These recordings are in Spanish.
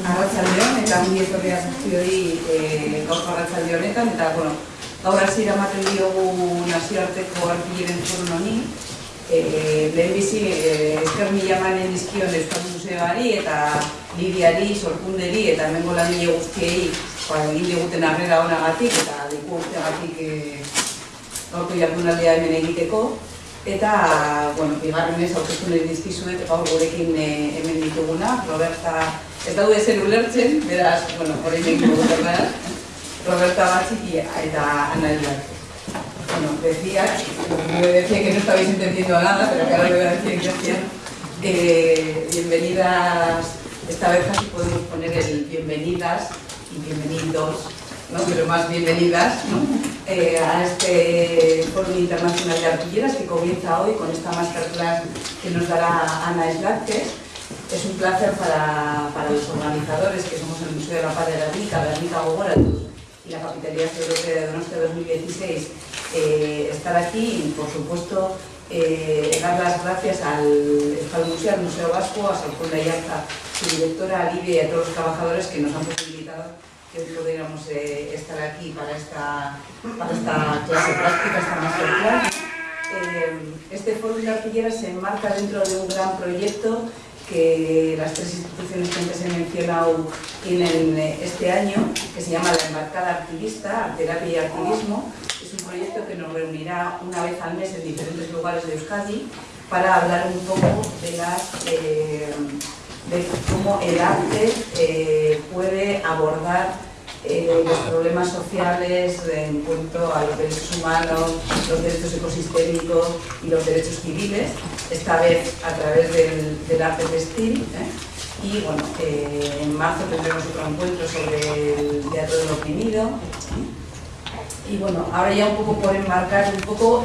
Arratxaldeon, eta ongi etorria zazpioi e, gaurko arratxalde honetan, eta, bueno, gaur hasi eramaten diogu nazioarteko artilleren forun honi, e, lehen bizi e, esker mila manen dizkion Euskal Museoari eta Lidiari, Sorkunderi eta hemengo langile guztiei ba, egin diguten arrera honagatik eta leku urteagatik e, gaurko jardunaldea hemen egiteko. Eta, bueno, bigarren ez aurkeztu nahi dizkizuet gaur gurekin e, hemen dituguna, Roberta, daude zen ulertzen, beraz, bueno, horrein dugu Roberta Batxiki eta Ana Elbarte. Bueno, decía, me decía que no estabais entendiendo nada, pero que ahora lo voy a. Eh, bienvenidas, esta vez casi podemos poner el bienvenidas y bienvenidos ¿no? pero más bienvenidas ¿no? eh, a este Foro Internacional de Artilleras que comienza hoy con esta masterclass que nos dará Ana Eslarque. Es un placer para, para, los organizadores, que somos el Museo de la Paz de la Rica, la Rica Gogora y la Capitalidad Europea de Donostia 2016, eh, estar aquí y, por supuesto, eh, dar las gracias al Museo, al Museo Vasco, a Salcón Ayarza, su directora, a Lidia y a todos los trabajadores que nos han posibilitado que pudiéramos eh, estar aquí para esta, para esta clase práctica, esta masterclass. Este foro de artilleras se enmarca dentro de un gran proyecto que las tres instituciones que antes he mencionado tienen eh, este año, que se llama la Embarcada Artivista, Terapia y Artivismo. Es un proyecto que nos reunirá una vez al mes en diferentes lugares de Euskadi para hablar un poco de eh, cómo el arte eh, puede abordar los problemas sociales en cuanto a los derechos humanos, los derechos ecosistémicos y los derechos civiles, esta vez a través del, arte textil. ¿eh? Y bueno, en marzo tendremos otro encuentro sobre el teatro del oprimido. Y bueno, ahora ya un poco por enmarcar un poco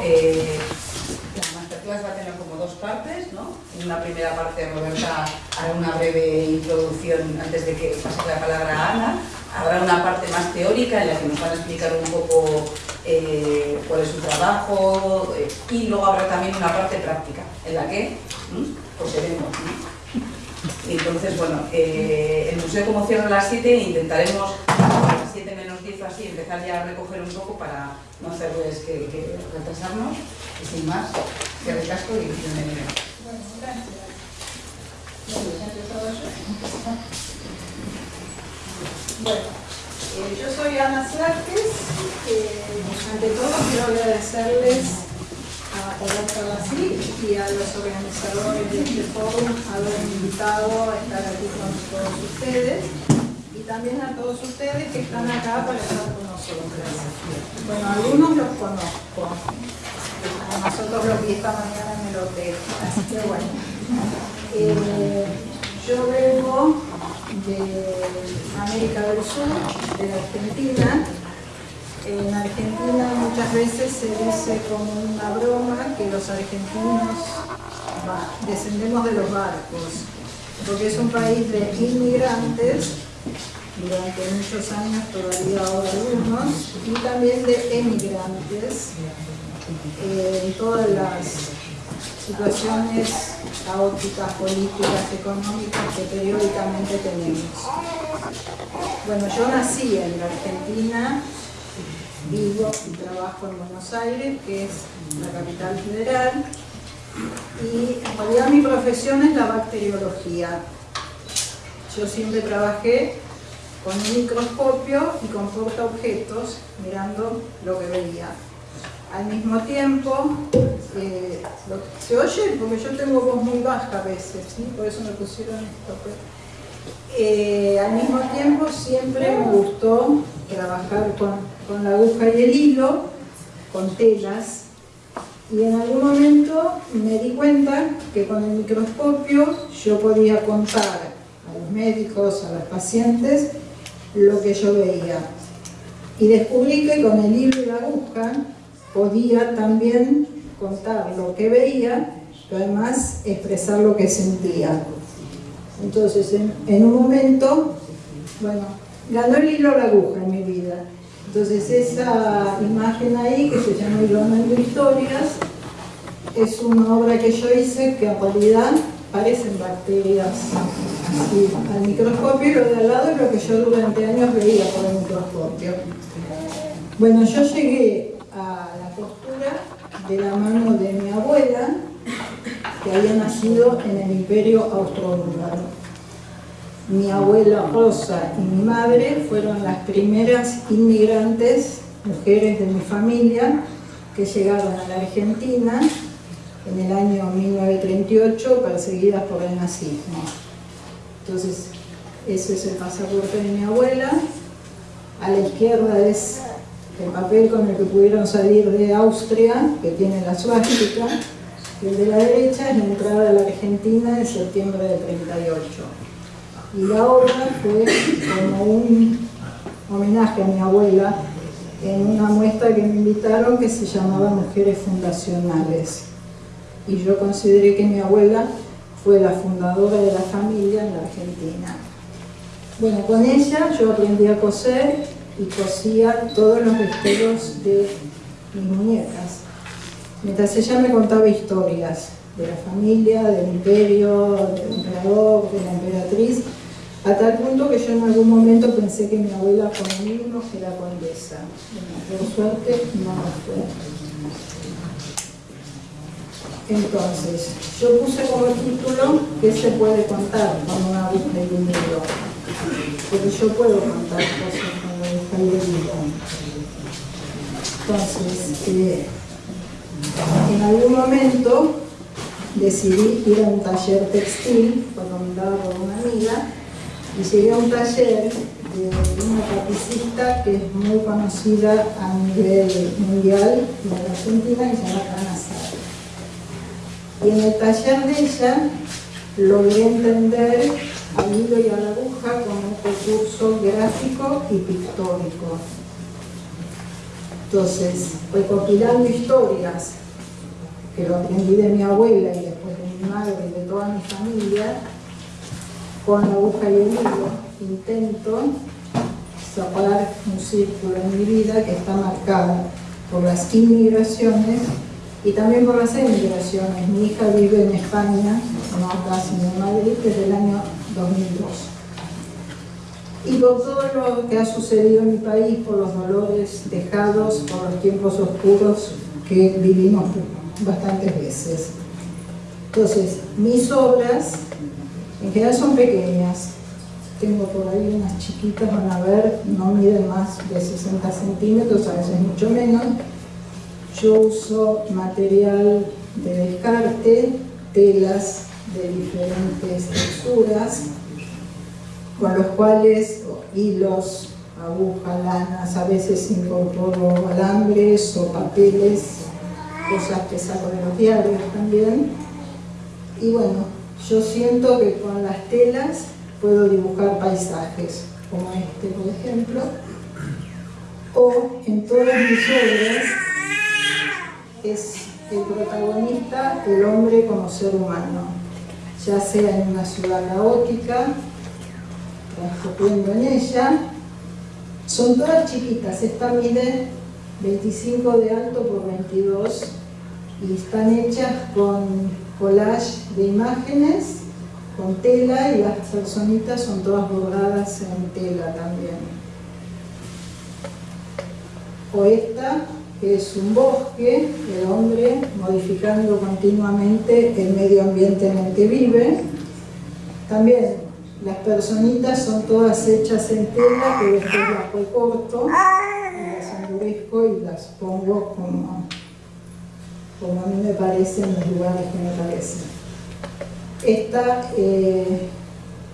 va a tener como dos partes, ¿no? En una primera parte Roberta hará una breve introducción antes de que pase la palabra a Ana. Habrá una parte más teórica en la que nos van a explicar un poco eh, cuál es su trabajo eh, y luego habrá también una parte práctica en la que pues. Entonces, bueno, eh, el museo como cierra a las 7 intentaremos a las 7 menos 10 así empezar ya a recoger un poco para no hacerles que, que retrasarnos y sin más que recasco y bienvenido. Bueno, gracias. Bueno, eh, yo soy Ana Slarques. Eh, ante todo quiero agradecerles a Roberto Basí y a los organizadores de este foro haber invitado a estar aquí con todos ustedes y también a todos ustedes que están acá para estar con nosotros. Bueno, algunos los conozco, nosotros lo vi esta mañana en el hotel, así que bueno. Eh, yo vengo de América del Sur, de la Argentina. En Argentina muchas veces se dice como una broma que los argentinos descendemos de los barcos, porque es un país de inmigrantes durante muchos años, todavía ahora algunos, y también de emigrantes eh, en todas las situaciones caóticas, políticas, económicas que periódicamente tenemos. Bueno, yo nací en la Argentina, vivo y trabajo en Buenos Aires, que es la capital federal, y en realidad mi profesión es la bacteriología. Yo siempre trabajé con un microscopio y con portaobjetos mirando lo que veía al mismo tiempo, eh, ¿se oye? Porque yo tengo voz muy baja a veces, por eso me pusieron esto. Eh, al mismo tiempo siempre me gustó trabajar con, la aguja y el hilo, con telas, y en algún momento me di cuenta que con el microscopio yo podía contar a los médicos, a los pacientes, lo que yo veía. Y descubrí que con el hilo y la aguja podía también contar lo que veía, pero además expresar lo que sentía. Entonces, en, un momento, bueno, ganó el hilo la aguja en mi vida. Entonces, esa imagen ahí, que se llama Hilonando Historias, es una obra que yo hice que en realidad parecen bacterias al microscopio y lo de al lado es lo que yo durante años veía por el microscopio. Bueno, yo llegué a la postura de la mano de mi abuela, que había nacido en el imperio austrohúngaro. Mi abuela Rosa y mi madre fueron las primeras inmigrantes, mujeres de mi familia, que llegaron a la Argentina en el año 1938 perseguidas por el nazismo. Entonces, ese es el pasaporte de mi abuela. A la izquierda es el papel con el que pudieron salir de Austria, que tiene la suástica. Y el de la derecha es la entrada a la Argentina en septiembre del 38. Y la obra fue como un homenaje a mi abuela en una muestra que me invitaron que se llamaba Mujeres Fundacionales. Y yo consideré que mi abuela fue la fundadora de la familia en la Argentina. Bueno, con ella yo aprendí a coser y cosía todos los vestidos de mis muñecas. Mientras ella me contaba historias de la familia, del imperio, del emperador, de la emperatriz, a tal punto que yo en algún momento pensé que mi abuela como mínimo era condesa. Por suerte no fue. Entonces, yo puse como título ¿Qué se puede contar con una aguja y un hilo? Porque yo puedo contar cosas Entonces, eh, en algún momento decidí ir a un taller textil, recomendado por una amiga, y llegué a un taller de una tapicista que es muy conocida a nivel mundial la Argentina, que se llama Ana y en el taller de ella logré entender al hilo y a la aguja como un recurso gráfico y pictórico. Entonces, recopilando historias que lo aprendí de mi abuela y después de mi madre y de toda mi familia, con la aguja y el hilo intento sacar un círculo en mi vida que está marcado por las inmigraciones y también por las emigraciones. Mi hija vive en España, no acá, sino en Madrid, desde el año 2002. Y por todo lo que ha sucedido en mi país, por los dolores dejados, por los tiempos oscuros que vivimos bastantes veces. Entonces, mis obras en general son pequeñas. Tengo por ahí unas chiquitas, van a ver, no miden más de 60 centímetros, a veces mucho menos yo uso material de descarte, telas de diferentes texturas, con los cuales hilos, agujas, lanas, a veces incorporo alambres o papeles, cosas que saco de los diarios también. Y bueno, yo siento que con las telas puedo dibujar paisajes, como este por ejemplo, o en todas mis obras es el protagonista, el hombre como ser humano, ya sea en una ciudad caótica, transcurriendo en ella. Son todas chiquitas, esta mide 25 de alto por 22 y están hechas con collage de imágenes, con tela y las personitas son todas bordadas en tela también. O esta es un bosque, el hombre modificando continuamente el medio ambiente en el que vive. También las personitas son todas hechas en tela, que después las recorto, las endurezco y las pongo como, como a mí me parece en los lugares que me parecen. Esta, eh,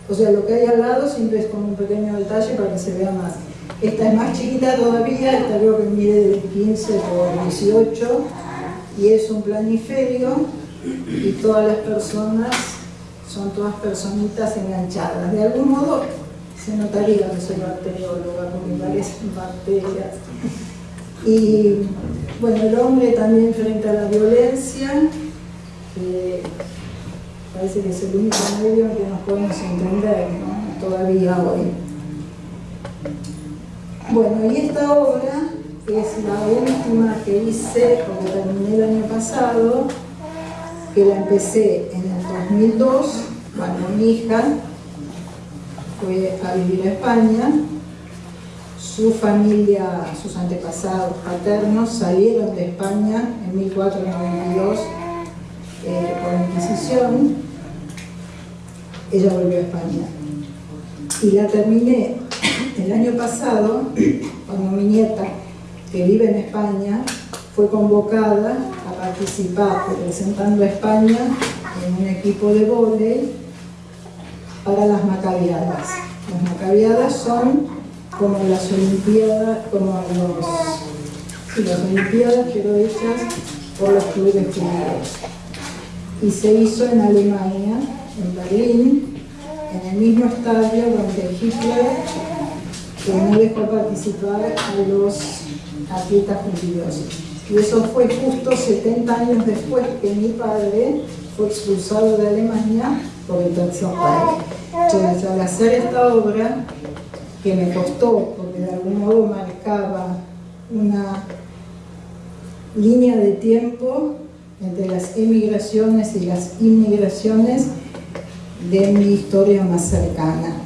o sea, lo que hay al lado siempre es como un pequeño detalle para que se vea más. Esta es más chiquita todavía, esta creo que mide de 15 por 18 y es un planiferio y todas las personas son todas personitas enganchadas. De algún modo se notaría que soy bacterióloga porque parecen bacterias. Y bueno, el hombre también frente a la violencia, parece que es el único medio en que nos podemos entender todavía hoy. Bueno, y esta obra es la última que hice, porque terminé el año pasado, que la empecé en el 2002, cuando mi hija fue a vivir a España. Su familia, sus antepasados paternos salieron de España en 1492 eh, por la Inquisición. Ella volvió a España. Y la terminé el año pasado, cuando mi nieta, que vive en España, fue convocada a participar representando a España en un equipo de vóley para las macabiadas. Las macabiadas son como las olimpiadas, como los, las olimpiadas pero hechas por los clubes judíos. Y se hizo en Alemania, en Berlín, en el mismo estadio donde Hitler que no dejó participar a los atletas judíos. Y eso fue justo 70 años después que mi padre fue expulsado de Alemania por el tercer Entonces, al hacer esta obra, que me costó, porque de algún modo marcaba una línea de tiempo entre las emigraciones y las inmigraciones de mi historia más cercana.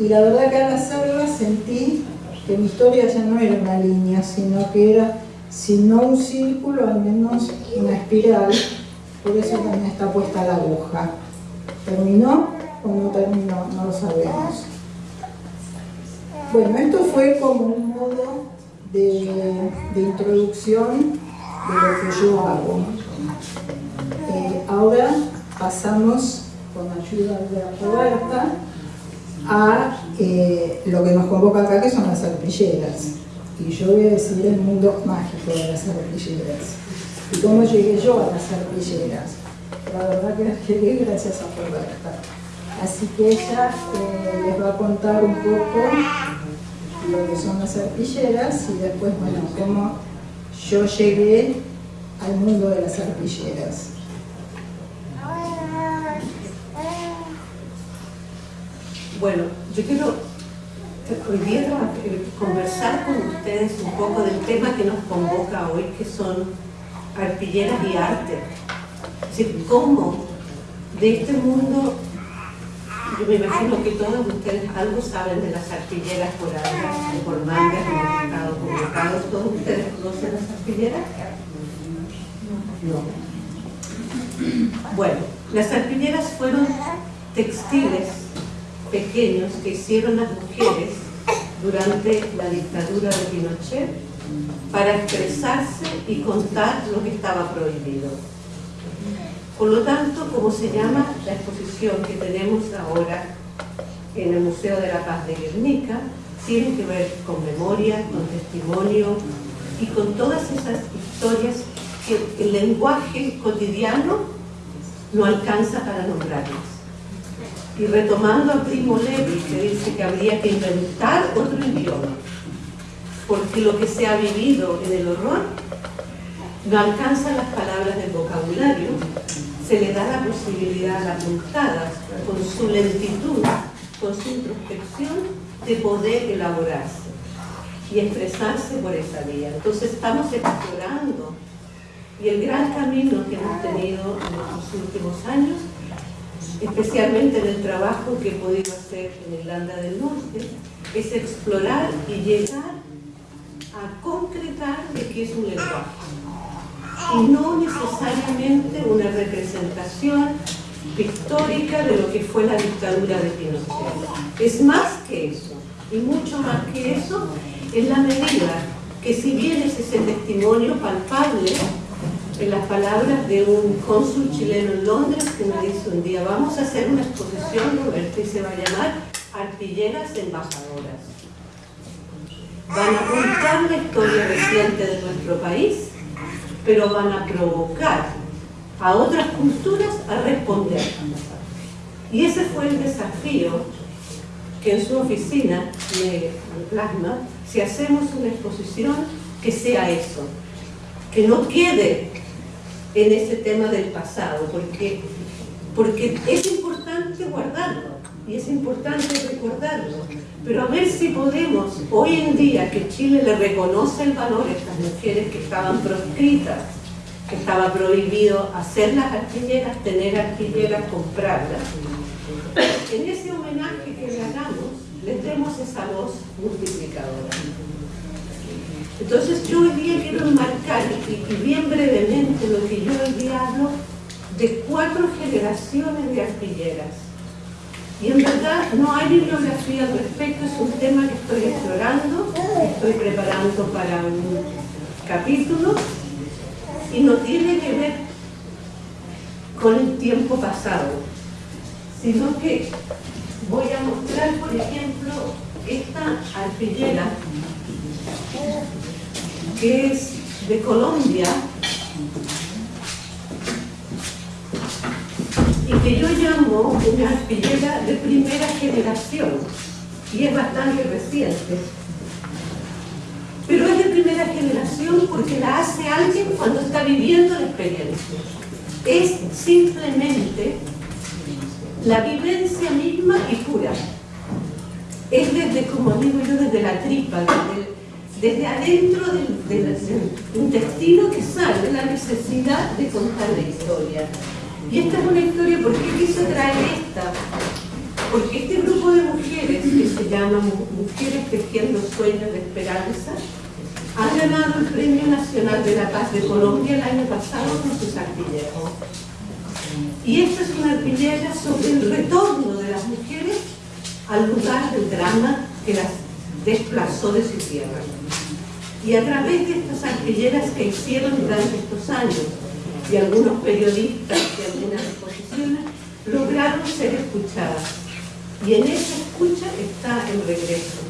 Y la verdad que al hacerla sentí que mi historia ya no era una línea, sino que era, si no un círculo, al menos una espiral, por eso también está puesta la aguja. ¿Terminó o no terminó? No lo sabemos. Bueno, esto fue como un modo de, introducción de lo que yo hago. Eh, ahora pasamos, con ayuda de Roberta, a eh, lo que nos convoca acá, que son las arpilleras. Y yo voy a decir el mundo mágico de las arpilleras. ¿Y cómo llegué yo a las arpilleras? La verdad que llegué gracias a Roberta. Así que ella eh, les va a contar un poco lo que son las arpilleras y después, bueno, cómo yo llegué al mundo de las arpilleras. Bueno, yo quiero hoy día eh, conversar con ustedes un poco del tema que nos convoca hoy, que son arpilleras y arte. Es decir, cómo de este mundo, yo me imagino que todos ustedes algo saben de las arpilleras por algas, por mangas, estado convocados, ¿todos ustedes conocen las arpilleras? No. Bueno, las arpilleras fueron textiles pequeños que hicieron las mujeres durante la dictadura de Pinochet para expresarse y contar lo que estaba prohibido. Por lo tanto, como se llama la exposición que tenemos ahora en el Museo de la Paz de Guernica, tiene que ver con memoria, con testimonio y con todas esas historias que el lenguaje cotidiano no alcanza para nombrarlas. Y retomando a Primo Levi, que dice que habría que inventar otro idioma, porque lo que se ha vivido en el horror no alcanza las palabras del vocabulario, se le da la posibilidad a las montadas, con su lentitud, con su introspección, de poder elaborarse y expresarse por esa vía. Entonces estamos explorando y el gran camino que hemos tenido en los últimos años especialmente en el trabajo que he podido hacer en Irlanda del Norte, es explorar y llegar a concretar de qué es un lenguaje. Y no necesariamente una representación pictórica de lo que fue la dictadura de Pinochet. Es más que eso, y mucho más que eso, en la medida que si bien es ese testimonio palpable, en las palabras de un cónsul chileno en Londres que me dice un día, vamos a hacer una exposición, Roberto, y se va a llamar Artilleras Embajadoras. Van a contar la historia reciente de nuestro país, pero van a provocar a otras culturas a responder. Y ese fue el desafío que en su oficina me plasma, si hacemos una exposición que sea eso, que no quede en ese tema del pasado, porque, porque es importante guardarlo y es importante recordarlo, pero a ver si podemos, hoy en día que Chile le reconoce el valor a estas mujeres que estaban proscritas, que estaba prohibido hacer las artilleras, tener artilleras, comprarlas, en ese homenaje que le hagamos, les demos esa voz multiplicadora. Entonces yo hoy día quiero enmarcar, y, bien brevemente, lo que yo hoy día hablo de cuatro generaciones de arpilleras. Y en verdad no hay bibliografía al respecto, es un tema que estoy explorando, estoy preparando para un capítulo y no tiene que ver con el tiempo pasado, sino que voy a mostrar, por ejemplo, esta arpillera que es de Colombia y que yo llamo una arpillera de primera generación y es bastante reciente. Pero es de primera generación porque la hace alguien cuando está viviendo la experiencia. Es simplemente la vivencia misma y pura. Es desde, como digo yo, desde la tripa, desde adentro del, del, intestino que sale la necesidad de contar la historia. Y esta es una historia, ¿por qué quise traer esta? Porque este grupo de mujeres, que se llama Mujeres Tejiendo Sueños de Esperanza, ha ganado el Premio Nacional de la Paz de Colombia el año pasado con sus arpilleros. Y esta es una arpillera sobre el retorno de las mujeres al lugar del drama que las desplazó de su tierra. Y a través de estas arpilleras que hicieron durante estos años, y algunos periodistas y algunas exposiciones lograron ser escuchadas. Y en esa escucha está el regreso.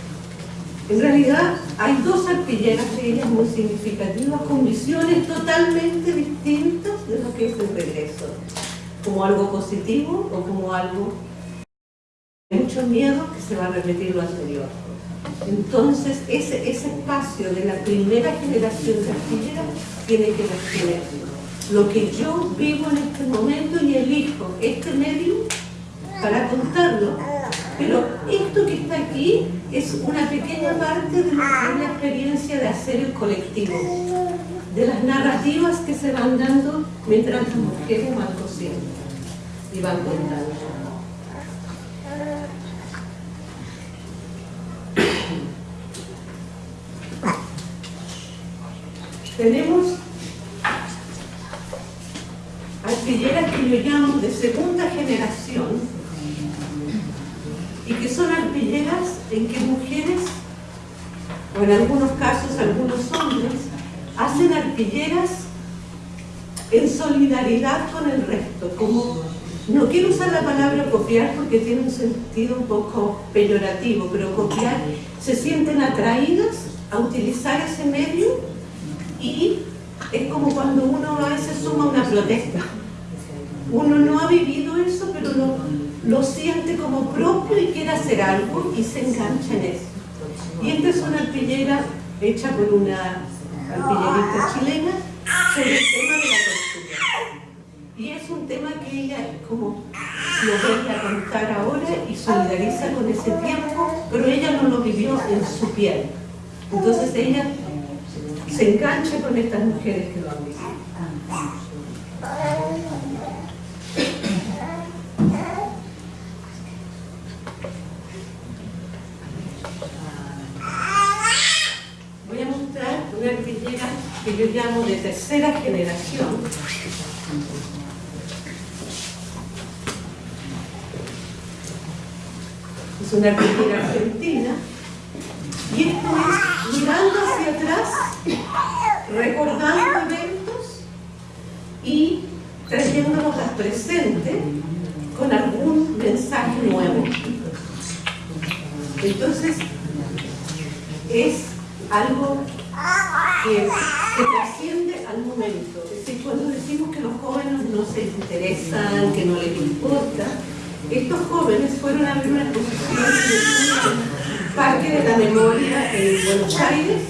En realidad hay dos arpilleras de ellas muy significativas con visiones totalmente distintas de lo que es el regreso. Como algo positivo o como algo de mucho miedo que se va a repetir lo anterior. Entonces ese, ese espacio de la primera generación de arpilleras tiene que ver lo que yo vivo en este momento y elijo este medio para contarlo. Pero esto que está aquí es una pequeña parte de la experiencia de hacer el colectivo, de las narrativas que se van dando mientras las mujeres van cosiendo y van contando. Tenemos arpilleras que yo llamo de segunda generación y que son arpilleras en que mujeres, o en algunos casos algunos hombres, hacen arpilleras en solidaridad con el resto, como no quiero usar la palabra copiar porque tiene un sentido un poco peyorativo, pero copiar, se sienten atraídas a utilizar ese medio y es como cuando uno a veces suma una protesta. Uno no ha vivido eso, pero lo, lo siente como propio y quiere hacer algo y se engancha en eso. Y esta es una arpillera hecha por una artillerista chilena sobre el tema de la tortura. Y es un tema que ella como lo ve a contar ahora y solidariza con ese tiempo, pero ella no lo vivió en su piel. Entonces ella se engancha con estas mujeres que lo han vivido. Voy a mostrar una arpillera que yo llamo de tercera generación. Es una arpillera argentina y esto es mirando hacia atrás, recordando eventos y trayéndolos al presente con algún mensaje nuevo. Entonces, es algo que, que trasciende al momento. Es decir, cuando decimos que los jóvenes no se interesan, que no les importa, estos jóvenes fueron a ver una exposición Parque de la Memoria en Buenos Aires,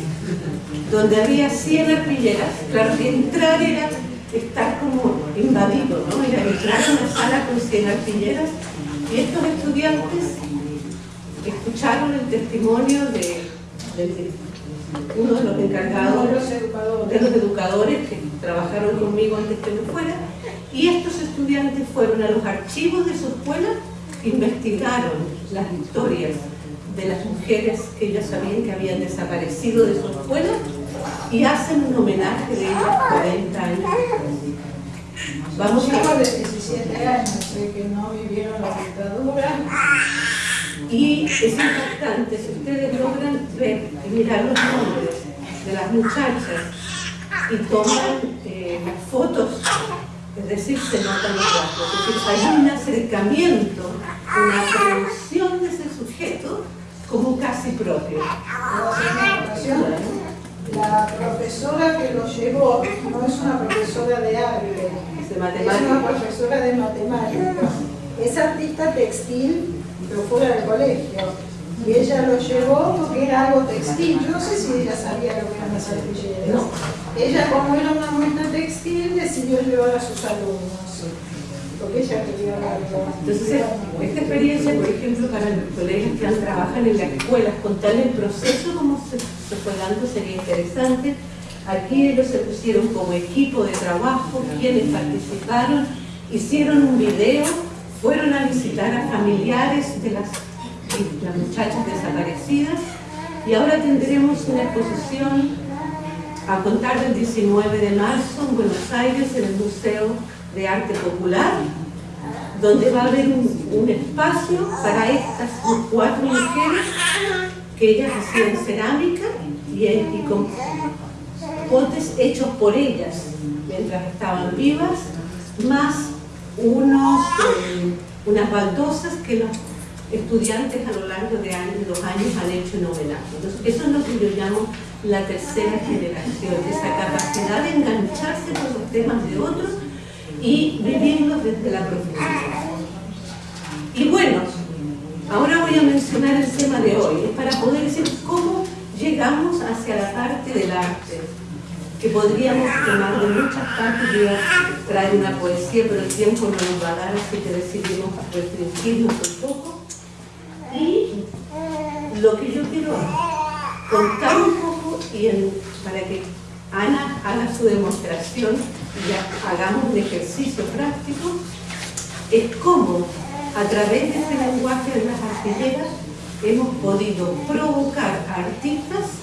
donde había 100 arpilleras. Claro que entrar era estar como invadido, ¿no? Era entrar a una sala con 100 arpilleras y estos estudiantes escucharon el testimonio de, uno de los encargados, de los, educadores. de los educadores que trabajaron conmigo antes que me fuera, y estos estudiantes fueron a los archivos de su escuela investigaron las historias de las mujeres que ellos sabían que habían desaparecido de su escuela y hacen un homenaje de ellas 40 años Vamos Chicos de 17 años, que no vivieron la dictadura. Y es importante, si ustedes logran ver y mirar los nombres de las muchachas y toman eh, las fotos, es decir, se notan los rasgos, es decir, hay un acercamiento, una producción de ese sujeto como casi propio. La profesora que lo llevó no es una profesora de arte, es una profesora de matemáticas. Es artista textil, pero fuera del colegio. Y ella lo llevó porque era algo textil. Yo no sé si ella sabía lo que eran las arpilleras. Ella, como era una muestra textil, decidió llevar a sus alumnos. Entonces, esta experiencia, por ejemplo, para los colegios que han trabajado en las escuelas, contar el proceso, cómo se, se fue dando, sería interesante. Aquí ellos se pusieron como equipo de trabajo, quienes participaron, hicieron un video, fueron a visitar a familiares de las las muchachas desaparecidas y ahora tendremos una exposición a contar del 19 de marzo en Buenos Aires en el Museo de Arte Popular donde va a haber un, espacio para estas cuatro mujeres que ellas hacían cerámica y, con potes hechos por ellas mientras estaban vivas más unos, eh, unas baldosas que los estudiantes a lo largo de años, los años han hecho en homenaje. Entonces, eso es lo que yo llamo la tercera generación, esa capacidad de engancharse con los temas de otros y vivirlos desde la profundidad. Y bueno, ahora voy a mencionar el tema de hoy, es para poder decir cómo llegamos hacia la parte del arte, que podríamos tomar de muchas partes, yo traer una poesía, pero el tiempo no nos va a dar, así que decidimos restringirnos un poco y lo que yo quiero contar un poco y para que Ana haga su demostración hagamos un ejercicio práctico, es cómo a través de este lenguaje de las artilleras hemos podido provocar a artistas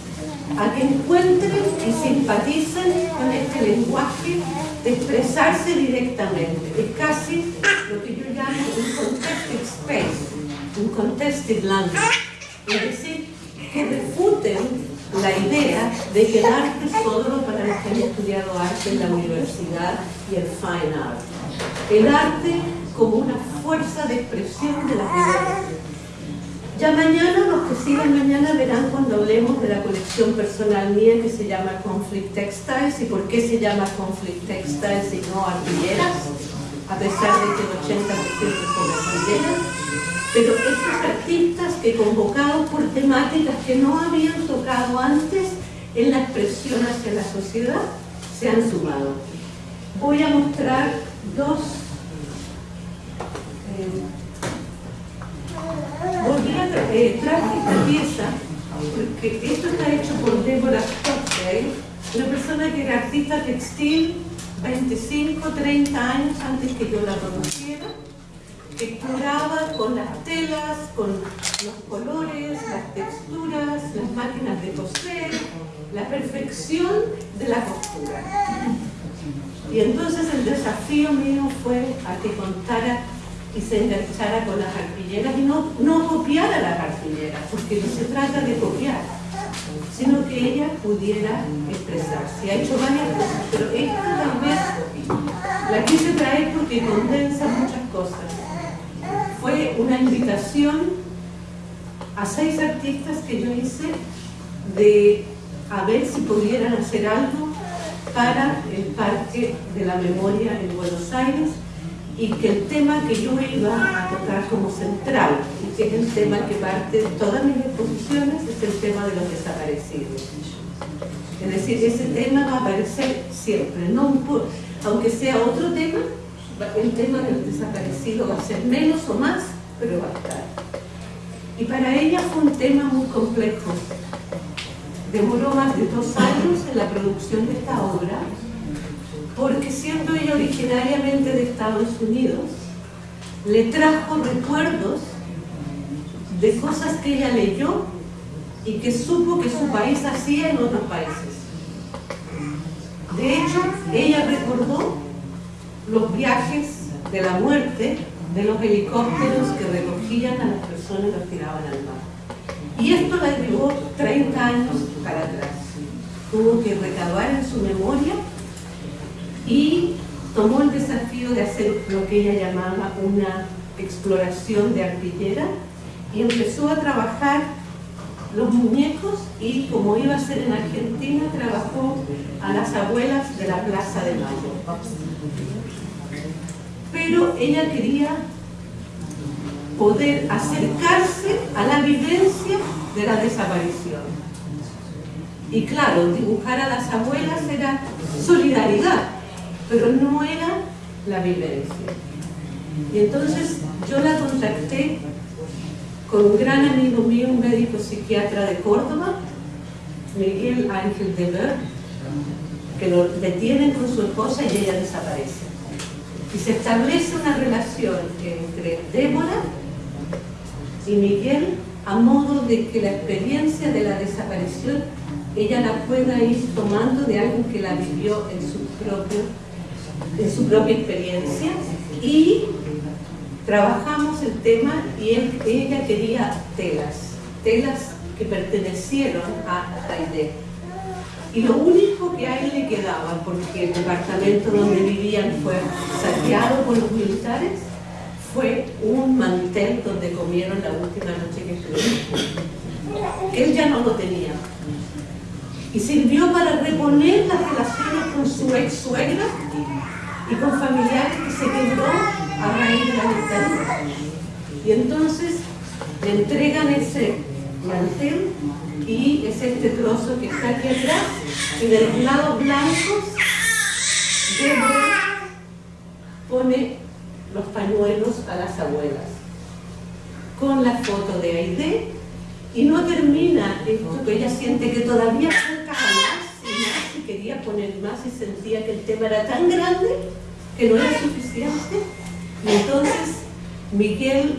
a que encuentren y simpaticen con este lenguaje de expresarse directamente. Es casi lo que yo llamo un contexto space, un contested language, es decir, la idea de que el arte es solo para los que han estudiado arte en la universidad y el fine art. El arte como una fuerza de expresión de la vida. Ya mañana, los que sigan mañana verán cuando hablemos de la colección personal mía que se llama Conflict Textiles y por qué se llama Conflict Textiles y no artilleras, a pesar de que el 80% son artilleras pero estos artistas que convocados por temáticas que no habían tocado antes en la expresión hacia la sociedad, se han sumado. Voy a mostrar dos... Eh, volví a eh, traje esta pieza, porque esto está hecho por Deborah Stockdale, una persona que era artista textil 25, 30 años antes que yo la conociera, exploraba con las telas, con los colores, las texturas, las máquinas de coser, la perfección de la costura. Y entonces el desafío mío fue a que contara y se enganchara con las arpilleras y no, no copiara las arpilleras, porque no se trata de copiar, sino que ella pudiera expresarse. Ha hecho varias cosas, pero esta vez la quise traer porque condensa muchas cosas fue una invitación a seis artistas que yo hice de a ver si pudieran hacer algo para el Parque de la Memoria en Buenos Aires y que el tema que yo iba a tocar como central, y que es el tema que parte de todas mis exposiciones, es el tema de los desaparecidos. Es decir, ese tema va a aparecer siempre, no aunque sea otro tema, el tema del desaparecido va a ser menos o más, pero va a estar. Y para ella fue un tema muy complejo. Demoró más de dos años en la producción de esta obra, porque siendo ella originariamente de Estados Unidos, le trajo recuerdos de cosas que ella leyó y que supo que su país hacía en otros países. De hecho, ella recordó los viajes de la muerte de los helicópteros que recogían a las personas y los tiraban al mar. Y esto la llevó 30 años para atrás. Tuvo que recabar en su memoria y tomó el desafío de hacer lo que ella llamaba una exploración de artillera y empezó a trabajar los muñecos y como iba a ser en Argentina, trabajó a las abuelas de la Plaza de Mayo. Pero ella quería poder acercarse a la vivencia de la desaparición. Y claro, dibujar a las abuelas era solidaridad, pero no era la vivencia. Y entonces yo la contacté con un gran amigo mío, un médico psiquiatra de Córdoba, Miguel Ángel de Ver, que lo detienen con su esposa y ella desaparece. Y se establece una relación entre Débora y Miguel a modo de que la experiencia de la desaparición ella la pueda ir tomando de algo que la vivió en su, propio, en su propia experiencia y trabajamos el tema y ella quería telas, telas que pertenecieron a Aide. Y lo único que a él le quedaba, porque el departamento donde vivían fue saqueado por los militares, fue un mantel donde comieron la última noche que estuvieron. Él ya no lo tenía. Y sirvió para reponer las relaciones con su ex suegra y con familiares que se quedó a raíz de la dictadura. Y entonces le entregan ese mantel y es este trozo que está aquí atrás y de los lados blancos pone los pañuelos a las abuelas con la foto de Aide y no termina esto que ella siente que todavía falta más y más y quería poner más y sentía que el tema era tan grande que no era suficiente. Y entonces Miguel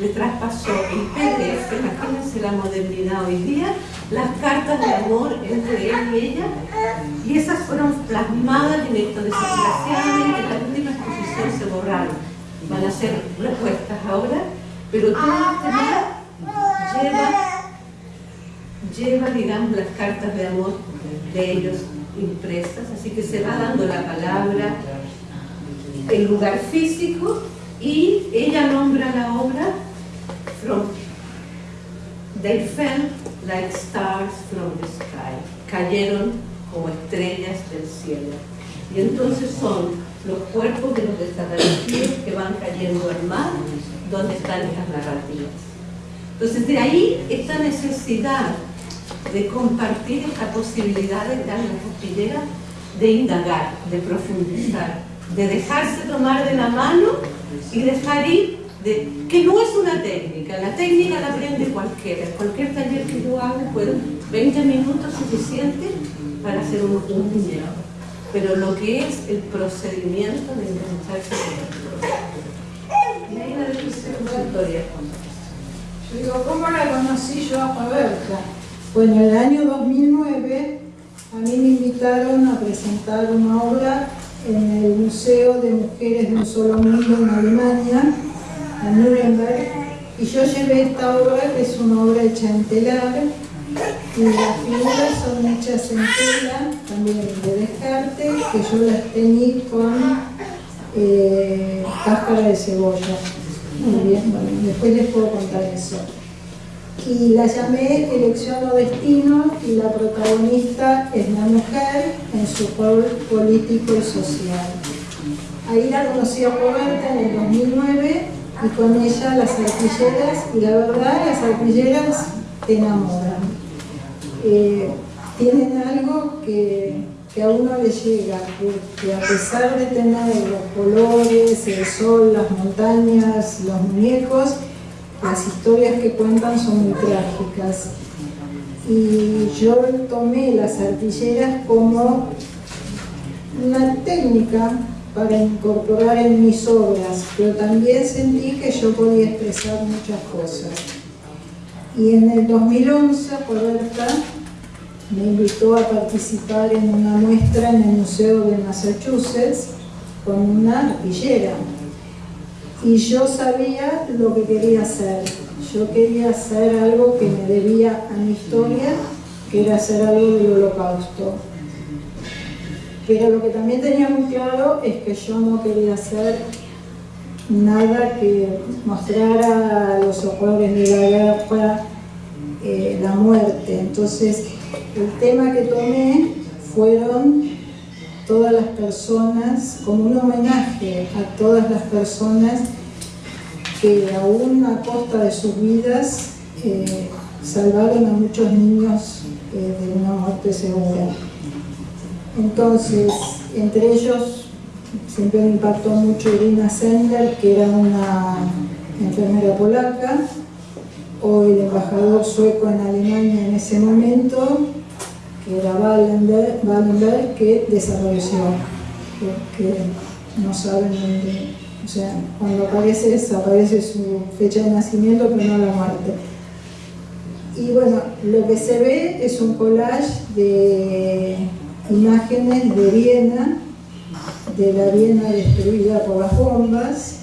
le traspasó el PDF, imagínense la modernidad hoy día, las cartas de amor entre él y ella, y esas fueron plasmadas en esto. Desgraciadamente, en la última exposición se borraron. Van a ser respuestas ahora, pero todo este lleva, lleva, digamos, las cartas de amor de ellos impresas, así que se va dando la palabra, el lugar físico y ella nombra la obra from They fell like stars from the sky. Cayeron como estrellas del cielo. Y entonces son los cuerpos de los desaparecidos que van cayendo al mar, donde están estas narrativas. Entonces de ahí esta necesidad de compartir esta posibilidad de dar la costillera, de indagar, de profundizar, de dejarse tomar de la mano y dejar ir, de, que no es una técnica, la técnica la aprende cualquiera, cualquier taller que yo haga, puedo, 20 minutos suficiente para hacer un, un muñeco, pero lo que es el procedimiento de engancharse con el Y ahí la historia. Yo digo, ¿cómo la conocí yo a Roberta? Bueno, en el año 2009 a mí me invitaron a presentar una obra en el Museo de Mujeres de un Solo Mundo en Alemania, en Nuremberg, y yo llevé esta obra, que es una obra hecha en telar, y las figuras son hechas en tela, también de descarte, que yo las teñí con eh, cáscara de cebolla. Muy bien, bueno, después les puedo contar eso y la llamé Elección o Destino y la protagonista es la mujer en su rol político y social. Ahí la conocí a Roberta en el 2009 y con ella las artilleras y la verdad las artilleras te enamoran. Eh, tienen algo que, que, a uno le llega, que, que a pesar de tener los colores, el sol, las montañas, los muñecos, las historias que cuentan son muy trágicas. Y yo tomé las artilleras como una técnica para incorporar en mis obras, pero también sentí que yo podía expresar muchas cosas. Y en el 2011, Roberta me invitó a participar en una muestra en el Museo de Massachusetts con una arpillera. Y yo sabía lo que quería hacer. Yo quería hacer algo que me debía a mi historia, que era hacer algo del holocausto. Pero lo que también tenía muy claro es que yo no quería hacer nada que mostrara los horrores de la guerra, eh, la muerte. Entonces, el tema que tomé fueron todas las personas, como un homenaje a todas las personas que aún a costa de sus vidas eh, salvaron a muchos niños eh, de una muerte segura. Entonces, entre ellos siempre me impactó mucho Irina Sender, que era una enfermera polaca, o el embajador sueco en Alemania en ese momento, que era Wallenberg, que desapareció, porque no saben dónde, o sea, cuando aparece, aparece su fecha de nacimiento, pero no la muerte. Y bueno, lo que se ve es un collage de imágenes de Viena, de la Viena destruida por las bombas,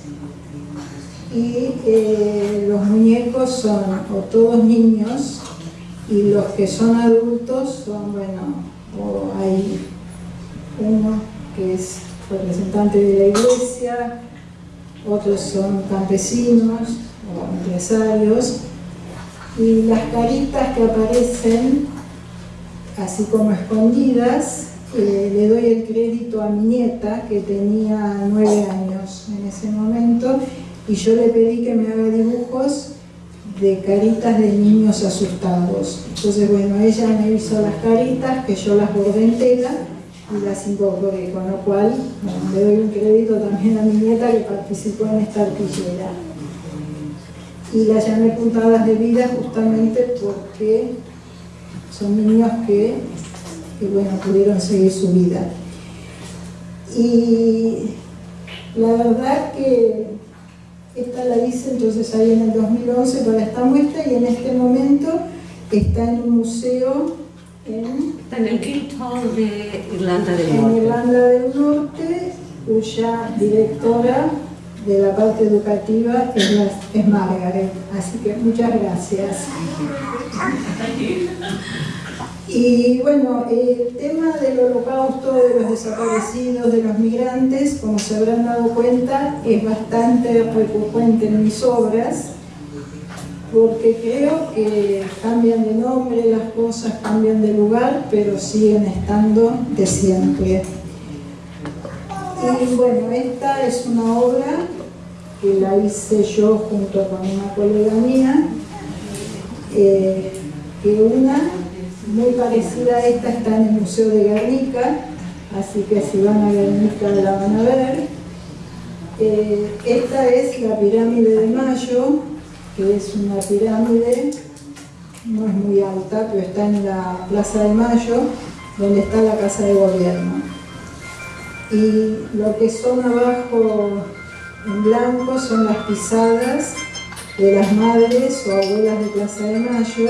y eh, los muñecos son o todos niños y los que son adultos son, bueno, o hay uno que es representante de la iglesia, otros son campesinos o empresarios, y las caritas que aparecen así como escondidas, eh, le doy el crédito a mi nieta que tenía nueve años en ese momento y yo le pedí que me haga dibujos de caritas de niños asustados. Entonces, bueno, ella me hizo las caritas, que yo las bordé en tela y las incorporé, con lo cual le doy un crédito también a mi nieta que participó en esta artillera. Y las llamé puntadas de vida justamente porque son niños que, bueno, pudieron seguir su vida. Y la verdad que esta la hice entonces ahí en el 2011 para esta muestra y en este momento está en un museo en, está en el Guildhall de Irlanda del Norte. En Irlanda del Norte, cuya directora de la parte educativa es, es Margaret. Así que muchas gracias. Y bueno, el tema del holocausto, de los desaparecidos, de los migrantes, como se habrán dado cuenta, es bastante recurrente en mis obras, porque creo que cambian de nombre, las cosas cambian de lugar, pero siguen estando de siempre. Y bueno, esta es una obra que la hice yo junto con una colega mía, eh, que una muy parecida a esta está en el Museo de Guernica, así que si van a Guernica la van a ver. Eh, esta es la pirámide de Mayo, que es una pirámide, no es muy alta, pero está en la Plaza de Mayo, donde está la Casa de Gobierno. Y lo que son abajo en blanco son las pisadas de las madres o abuelas de Plaza de Mayo,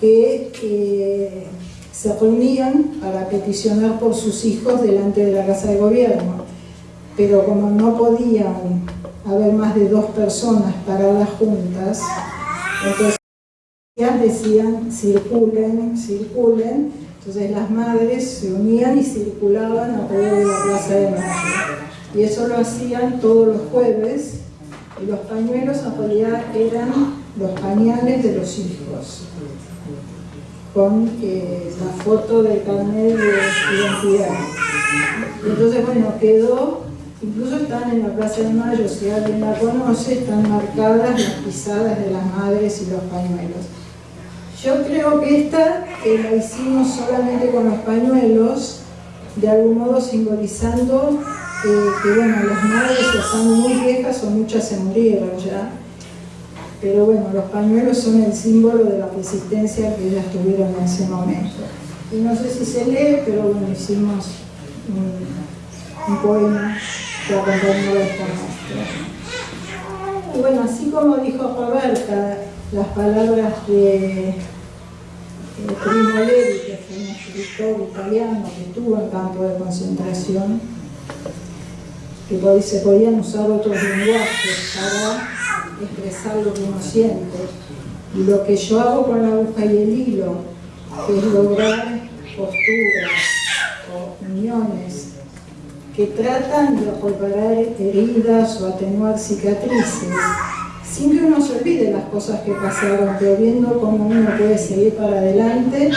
que se reunían para peticionar por sus hijos delante de la Casa de Gobierno. Pero como no podían haber más de dos personas paradas juntas, entonces decían circulen, circulen, entonces las madres se unían y circulaban alrededor de la Plaza de Mayo. Y eso lo hacían todos los jueves, y los pañuelos en realidad eran los pañales de los hijos con la foto del carnet de identidad. Entonces, bueno, quedó, incluso están en la Plaza de Mayo, si alguien la conoce, están marcadas las pisadas de las madres y los pañuelos. Yo creo que esta la hicimos solamente con los pañuelos, de algún modo simbolizando eh, que, bueno, las madres están muy viejas o muchas se murieron ya, pero bueno, los pañuelos son el símbolo de la resistencia que ellas tuvieron en ese momento. Y no sé si se lee, pero bueno, hicimos un poema que acompañaba esta muestra. Y bueno, así como dijo Roberta, las palabras de Primo Levi, que fue un escritor italiano que estuvo en campo de concentración, que se podían usar otros lenguajes para expresar lo que uno siente. Y lo que yo hago con la aguja y el hilo, es lograr posturas o uniones que tratan de reparar heridas o atenuar cicatrices, sin que uno se olvide las cosas que pasaron, pero viendo cómo uno puede seguir para adelante,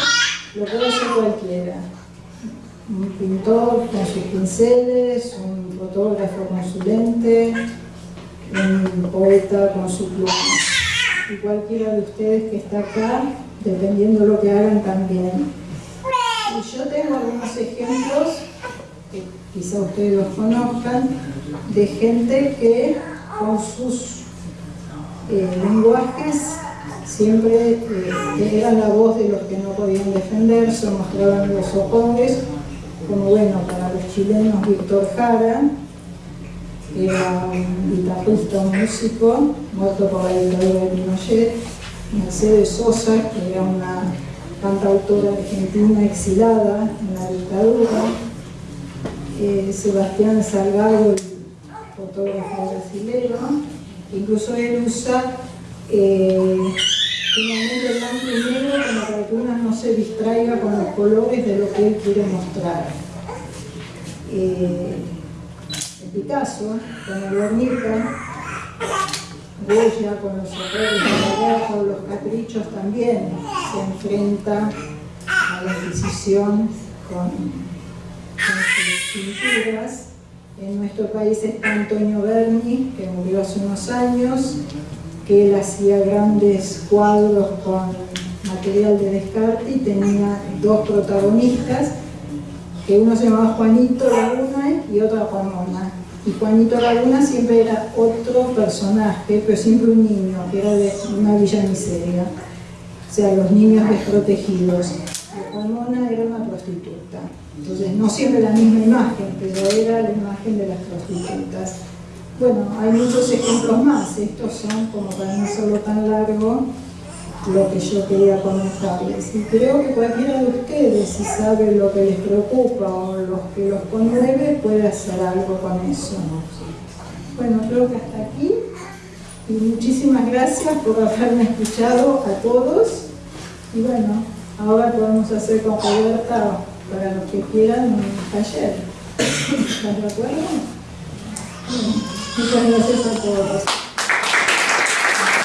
lo puede hacer cualquiera. Un pintor con sus pinceles, un fotógrafo con su lente, un poeta con su pluma. Y cualquiera de ustedes que está acá, dependiendo de lo que hagan también. Y yo tengo algunos ejemplos, que quizá ustedes los conozcan, de gente que con sus eh, lenguajes siempre eh, eran la voz de los que no podían defenderse, mostraban los socores, como bueno, para los chilenos Víctor Jara, era un guitarrista, un músico, muerto por la dictadura de Pinochet, Mercedes Sosa, que era una cantautora argentina exilada en la dictadura, eh, Sebastián Salgado, el fotógrafo brasileño, Incluso él usa eh, un blanco y negro como para que uno no se distraiga con los colores de lo que él quiere mostrar. Eh, Picasso, con el Guernica, Goya con los horrores o los caprichos también se enfrenta a la Inquisición con, con sus pinturas. En nuestro país está Antonio Berni, que murió hace unos años, que él hacía grandes cuadros con material de descarte y tenía dos protagonistas, que uno se llamaba Juanito Laguna y otro Ramona. Y Juanito Laguna siempre era otro personaje, pero siempre un niño, que era de una villa miseria. O sea, los niños desprotegidos. Ramona era una prostituta. Entonces, no siempre la misma imagen, pero era la imagen de las prostitutas. Bueno, hay muchos ejemplos más. Estos son, como para no solo tan largo, lo que yo quería comentarles. Y creo que cualquiera de ustedes, si sabe lo que les preocupa o lo que los conmueve, puede hacer algo con eso. Bueno, creo que hasta aquí. Y muchísimas gracias por haberme escuchado a todos. Y bueno, ahora podemos hacer con Roberta para los que quieran un taller. ¿Estás de? Muchas gracias a todos.